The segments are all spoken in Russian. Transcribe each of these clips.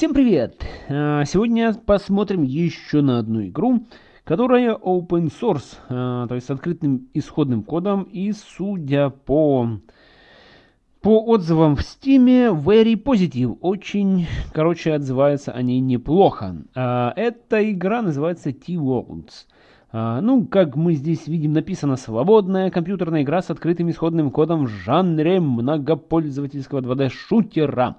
Всем привет! А, сегодня посмотрим еще на одну игру, которая open source, а, то есть с открытым исходным кодом. И судя по, по отзывам в Steam, very positive. Очень, короче, отзываются они неплохо. А, эта игра называется T-Worlds. Ну, как мы здесь видим, написано «Свободная компьютерная игра с открытым исходным кодом в жанре многопользовательского 2D-шутера».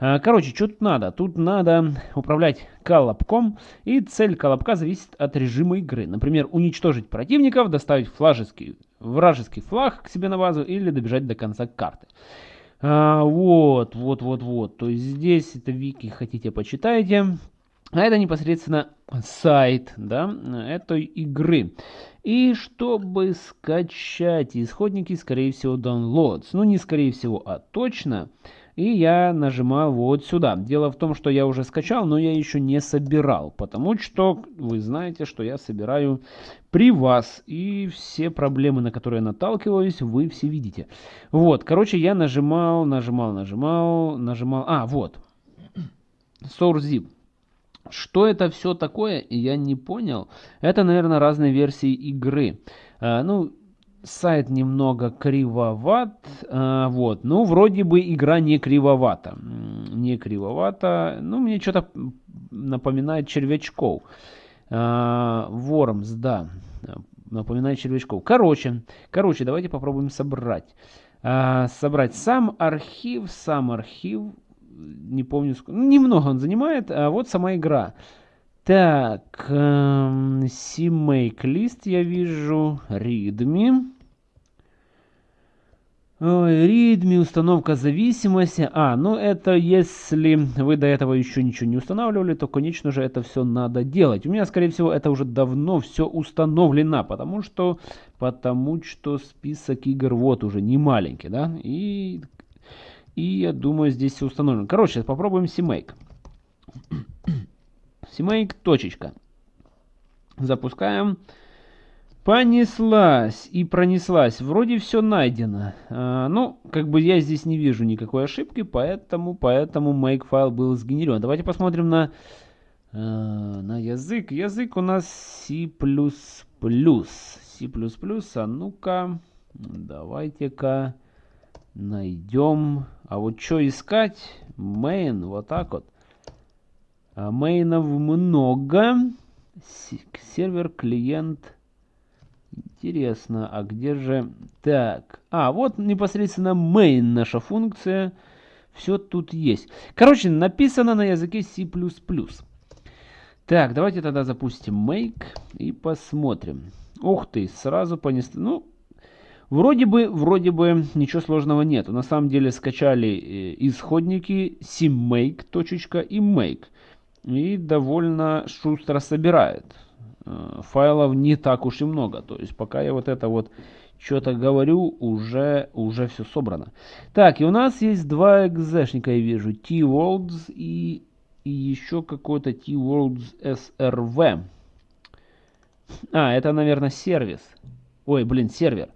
А, короче, что тут надо? Тут надо управлять колобком, и цель колобка зависит от режима игры. Например, уничтожить противников, доставить флажеский, вражеский флаг к себе на базу или добежать до конца карты. А, вот, вот, вот, вот. То есть здесь это вики хотите почитайте. А это непосредственно сайт да, этой игры. И чтобы скачать исходники, скорее всего, downloads. Ну, не скорее всего, а точно. И я нажимаю вот сюда. Дело в том, что я уже скачал, но я еще не собирал. Потому что вы знаете, что я собираю при вас. И все проблемы, на которые я наталкиваюсь, вы все видите. Вот, короче, я нажимал, нажимал, нажимал, нажимал. А, вот. SourceZip. Что это все такое, я не понял. Это, наверное, разные версии игры. А, ну, сайт немного кривоват, а, вот, ну, вроде бы игра не кривовата, не кривовата, ну, мне что-то напоминает червячков, а, Worms, да, напоминает червячков, короче, короче, давайте попробуем собрать, а, собрать сам архив, сам архив, не помню, ну, немного он занимает, а вот сама игра, так, эм, CMake лист я вижу, readme. Readme, установка зависимости. А, ну это если вы до этого еще ничего не устанавливали, то, конечно же, это все надо делать. У меня, скорее всего, это уже давно все установлено, потому что, потому что список игр вот уже не маленький, да, и, и я думаю, здесь все установлено. Короче, попробуем CMake. CMake, точечка. Запускаем. Понеслась и пронеслась. Вроде все найдено. А, ну, как бы я здесь не вижу никакой ошибки, поэтому, поэтому make файл был сгенерирован. Давайте посмотрим на, а, на язык. Язык у нас C++. C++, а ну-ка, давайте-ка найдем. А вот что искать? Main, вот так вот. А мейнов много. Сервер, клиент. Интересно, а где же... Так, а, вот непосредственно main наша функция. Все тут есть. Короче, написано на языке C++. Так, давайте тогда запустим make и посмотрим. Ух ты, сразу понесли. Ну, вроде бы, вроде бы ничего сложного нет. На самом деле скачали э, исходники cmake. и make и довольно шустро собирает. Э, файлов не так уж и много. То есть пока я вот это вот что-то говорю, уже, уже все собрано. Так, и у нас есть два экзешника, я вижу. T-Worlds и, и еще какой-то T-Worlds SRV. А, это, наверное, сервис. Ой, блин, сервер.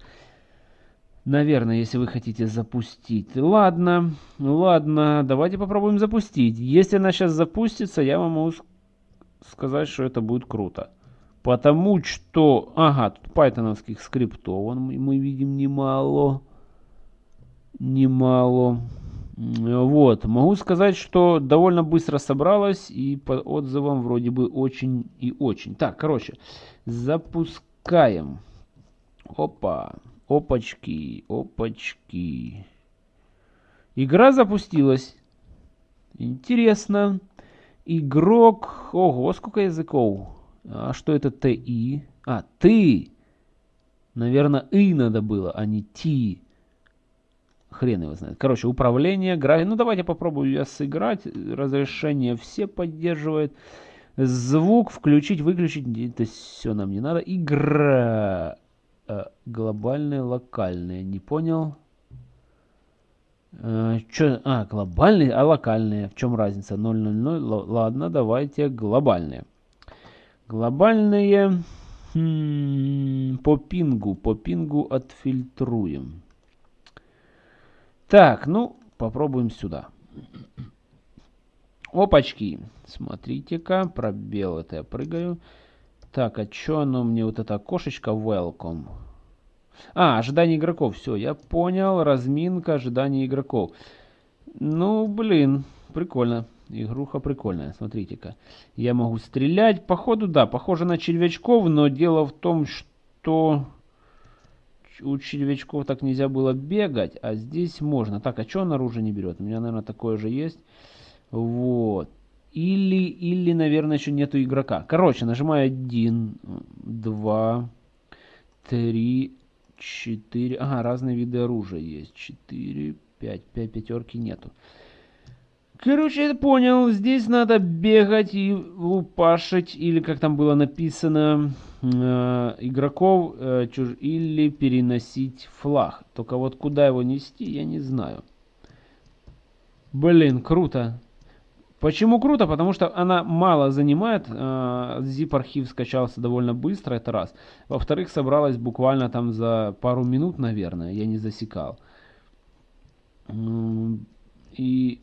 Наверное, если вы хотите запустить. Ладно, ладно, давайте попробуем запустить. Если она сейчас запустится, я вам могу сказать, что это будет круто. Потому что, ага, тут пайтоновских скриптов мы видим немало. Немало. Вот, могу сказать, что довольно быстро собралась и по отзывам вроде бы очень и очень. Так, короче, запускаем. Опа. Опачки, опачки. Игра запустилась. Интересно. Игрок... Ого, сколько языков. А что это ТИ? А, ты. Наверное, И надо было, а не Ти. Хрен его знает. Короче, управление, график. Ну, давайте попробую я сыграть. Разрешение все поддерживает. Звук включить, выключить. Это все нам не надо. Игра. Э, глобальные, локальные. Не понял. Э, чё? А, глобальные, а локальные. В чем разница? 000. Ладно, давайте глобальные. Глобальные хм, по пингу. По пингу отфильтруем. Так, ну, попробуем сюда. Опачки. Смотрите-ка, пробел это я прыгаю. Так, а что оно мне, вот это окошечко welcome? А, ожидание игроков. Все, я понял. Разминка, ожидание игроков. Ну, блин, прикольно. Игруха прикольная, смотрите-ка. Я могу стрелять. Походу, да, похоже на червячков, но дело в том, что у червячков так нельзя было бегать, а здесь можно. Так, а что он оружие не берет? У меня, наверное, такое же есть. Вот. Или, или, наверное, еще нету игрока. Короче, нажимаю 1, 2, 3, 4. Ага, разные виды оружия есть. 4, 5. 5 пятерки нету. Короче, я понял. Здесь надо бегать и лупашить, или как там было написано, э, игроков, э, чуж... или переносить флаг. Только вот куда его нести, я не знаю. Блин, круто. Почему круто? Потому что она мало занимает. Э, zip-архив скачался довольно быстро, это раз. Во-вторых, собралась буквально там за пару минут, наверное. Я не засекал. И,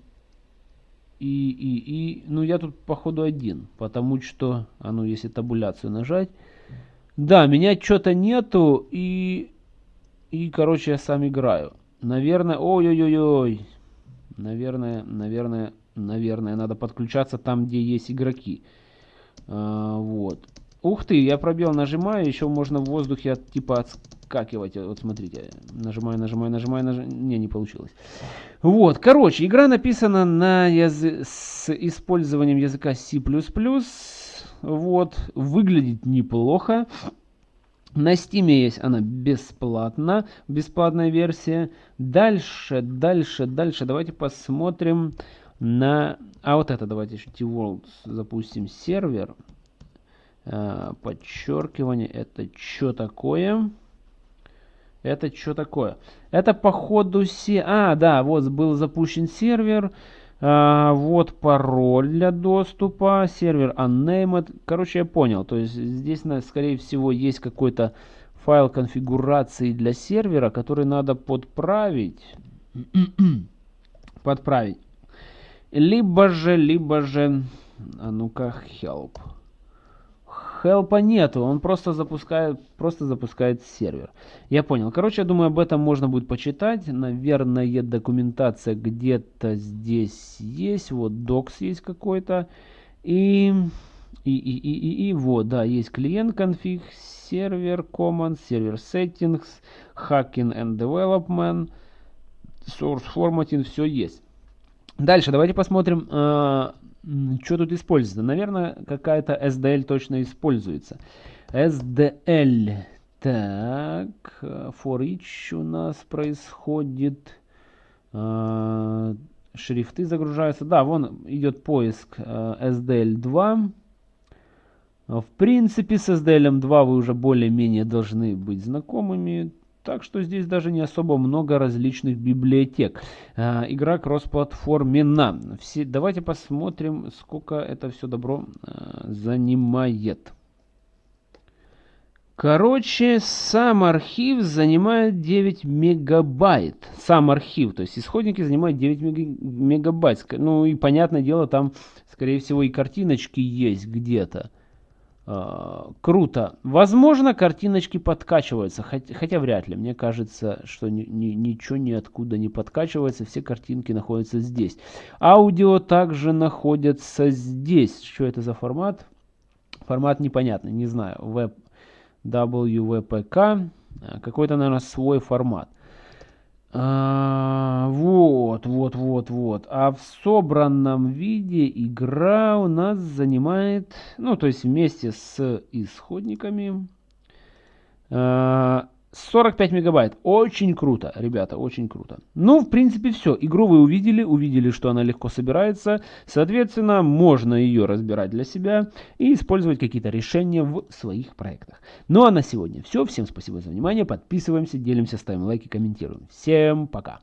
и, и, и, ну я тут походу один, потому что, а ну если табуляцию нажать, да, меня что-то нету, и, и, короче, я сам играю. Наверное, ой-ой-ой-ой, наверное, наверное, наверное, надо подключаться там, где есть игроки. А, вот. Ух ты, я пробел нажимаю, еще можно в воздухе от, типа отскакивать. Вот смотрите, нажимаю, нажимаю, нажимаю, нажимаю. Не, не получилось. Вот, короче, игра написана на язы... с использованием языка C++. Вот, выглядит неплохо. На Steam есть она бесплатно, бесплатная версия. Дальше, дальше, дальше, давайте посмотрим на... А вот это давайте еще T-World запустим сервер. А, подчеркивание, это что такое? Это что такое? Это походу се... А, да, вот был запущен сервер. А, вот пароль для доступа. Сервер unnamed. Короче, я понял. То есть здесь, скорее всего, есть какой-то файл конфигурации для сервера, который надо подправить. подправить. Либо же, либо же... А ну-ка, help. Хелпа нету, он просто запускает, просто запускает сервер. Я понял. Короче, я думаю, об этом можно будет почитать. Наверное, документация где-то здесь есть. Вот docs есть какой-то. И, и, и, и, и, и, вот, да, есть клиент конфиг, сервер command, сервер settings, hacking and development, source formatting, все есть. Дальше давайте посмотрим, э, что тут используется. Наверное, какая-то SDL точно используется. SDL. Так, for each у нас происходит. Э, шрифты загружаются. Да, вон идет поиск э, SDL2. В принципе, с SDL 2 вы уже более-менее должны быть знакомыми. Так что здесь даже не особо много различных библиотек. А, игра кроссплатформена. Все, давайте посмотрим, сколько это все добро а, занимает. Короче, сам архив занимает 9 мегабайт. Сам архив, то есть исходники занимают 9 мегабайт. Ну и понятное дело, там, скорее всего, и картиночки есть где-то. Э, круто. Возможно, картиночки подкачиваются, хотя, хотя вряд ли. Мне кажется, что ни, ни, ничего ниоткуда не подкачивается, все картинки находятся здесь. Аудио также находится здесь. Что это за формат? Формат непонятный, не знаю. Web, WWPK. Э, какой-то, наверное, свой формат. А, вот, вот, вот, вот. А в собранном виде игра у нас занимает, ну, то есть вместе с исходниками, а, 45 мегабайт. Очень круто, ребята, очень круто. Ну, в принципе, все. Игру вы увидели, увидели, что она легко собирается. Соответственно, можно ее разбирать для себя и использовать какие-то решения в своих проектах. Ну, а на сегодня все. Всем спасибо за внимание. Подписываемся, делимся, ставим лайки, комментируем. Всем пока.